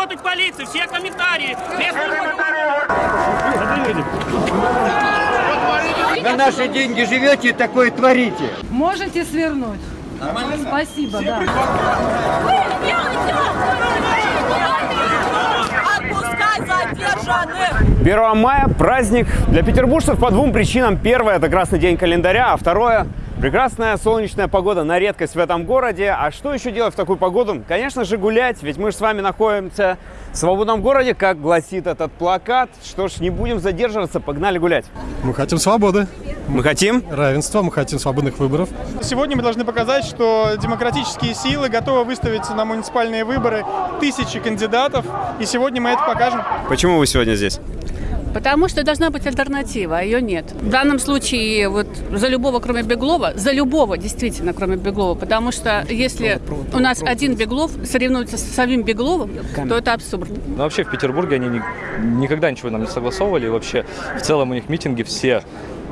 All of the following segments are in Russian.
работать полиция, все комментарии. На наши деньги живете и такое творите. Можете свернуть. Спасибо, да. Отпускай задержанных! 1 мая – праздник для петербуржцев по двум причинам. Первое – это красный день календаря, а второе – прекрасная солнечная погода на редкость в этом городе. А что еще делать в такую погоду? Конечно же гулять, ведь мы же с вами находимся в свободном городе, как гласит этот плакат. Что ж, не будем задерживаться, погнали гулять. Мы хотим свободы, Мы хотим? равенства, мы хотим свободных выборов. Сегодня мы должны показать, что демократические силы готовы выставить на муниципальные выборы тысячи кандидатов, и сегодня мы это покажем. Почему вы сегодня здесь? Потому что должна быть альтернатива, а ее нет. В данном случае вот за любого, кроме Беглова, за любого действительно, кроме Беглова, потому что если у нас один Беглов соревнуется с самим Бегловым, то это абсурд. Но Ну, вообще в Петербурге они ни- никогда ничего нам не согласовывали. И вообще в целом у них митинги все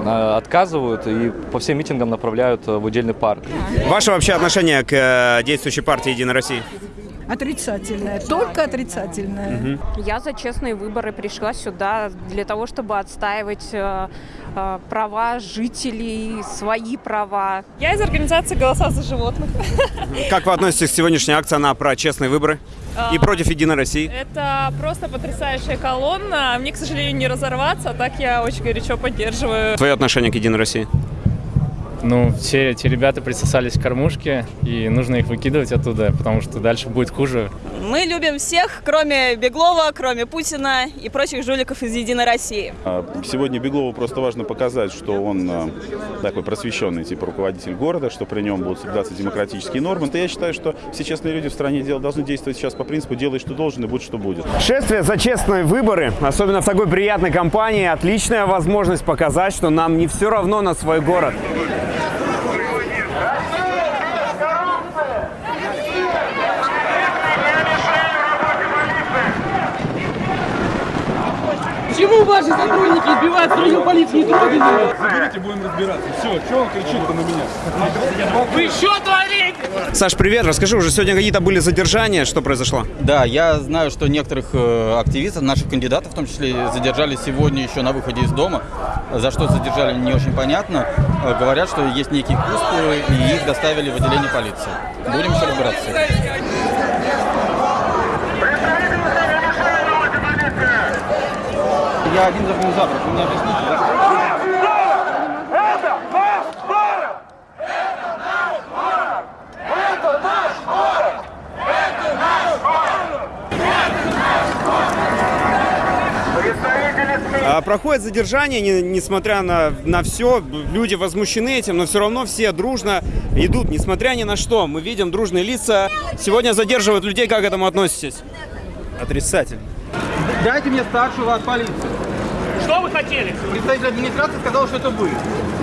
э, отказывают и по всем митингам направляют э, в удельный парк. Ваше вообще отношение к э, действующей партии «Единая Россия»? Отрицательное, только отрицательное. Я за честные выборы пришла сюда для того, чтобы отстаивать э, э, права жителей, свои права. Я из организации «Голоса за животных». Как вы относитесь к сегодняшней акции «Она про честные выборы» и против «Единой России»? Это просто потрясающая колонна. Мне, к сожалению, не разорваться, а так я очень горячо поддерживаю. Твое отношение к «Единой России»? Ну, все эти ребята присосались к кормушке, и нужно их выкидывать оттуда, потому что дальше будет хуже. Мы любим всех, кроме Беглова, кроме Путина и прочих жуликов из «Единой России». А, Сегодня Беглову просто важно показать, что он а, такой просвещенный типа руководитель города, что при нем будут соблюдаться демократические нормы. То я считаю, что все честные люди в стране дел- должны действовать сейчас по принципу «делай, что должен, и будь, что будет». Шествие за честные выборы, особенно в такой приятной компании, отличная возможность показать, что нам не все равно на свой город. Почему ваши сотрудники избивают свою полицию Заберите, будем разбираться. Все, что он кричит-то на меня? Вы что творите? Саш, привет. Расскажи, уже сегодня какие-то были задержания, что произошло? Да, я знаю, что некоторых э, активистов, наших кандидатов в том числе, задержали сегодня еще на выходе из дома. За что задержали, не очень понятно. Э, говорят, что есть некие куспы, и их доставили в отделение полиции. Будем еще разбираться. с этим. Я один из организаторов, вы мне объясните, да? А, Проходит задержание, не- несмотря на, на все, люди возмущены этим, но все равно все дружно идут, несмотря ни на что. Мы видим дружные лица. Сегодня задерживают людей, как к этому относитесь? Отрицательно. Дайте мне старшего от полиции. Что вы хотели? Представитель администрации сказал, что это вы.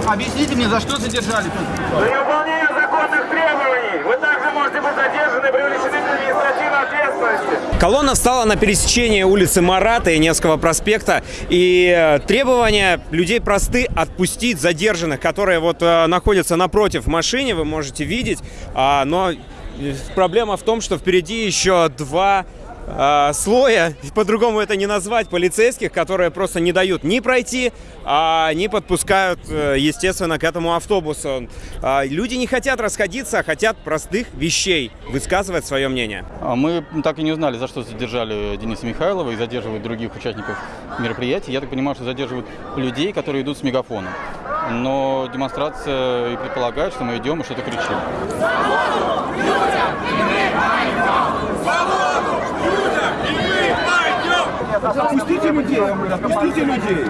Объясните мне, за что задержали? За невыполнение законных требований вы также можете быть задержаны и привлечены к административной ответственности. Колонна встала на пересечении улицы Марата и Невского проспекта. И э, требования людей просты отпустить задержанных, которые вот э, находятся напротив в машине, вы можете видеть. А, но э, проблема в том, что впереди еще два а, слоя, по-другому это не назвать, полицейских, которые просто не дают ни пройти, а, ни подпускают, э, естественно, к этому автобусу. А, Люди не хотят расходиться, а хотят простых вещей, высказывать свое мнение. А Мы так и не узнали, за что задержали Дениса Михайлова и задерживают других участников мероприятий. Я так понимаю, что задерживают людей, которые идут с мегафоном. Но демонстрация и предполагает, что мы идем и что-то кричим. Отпустите людей, отпустите людей.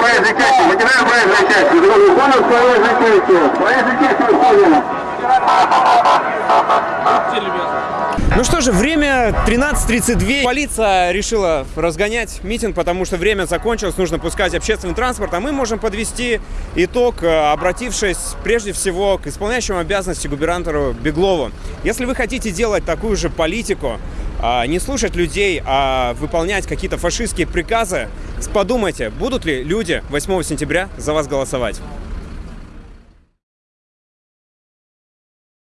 Проезжей части, материал проезжей части, законов проезжей части, проезжей части выполнено. Ну что же, время 13.32. Полиция решила разгонять митинг, потому что время закончилось, нужно пускать общественный транспорт, а мы можем подвести итог, э, обратившись прежде всего к исполняющему обязанности губернатору Беглову. Если вы хотите делать такую же политику, а, не слушать людей, а выполнять какие-то фашистские приказы, подумайте, будут ли люди 8 сентября за вас голосовать.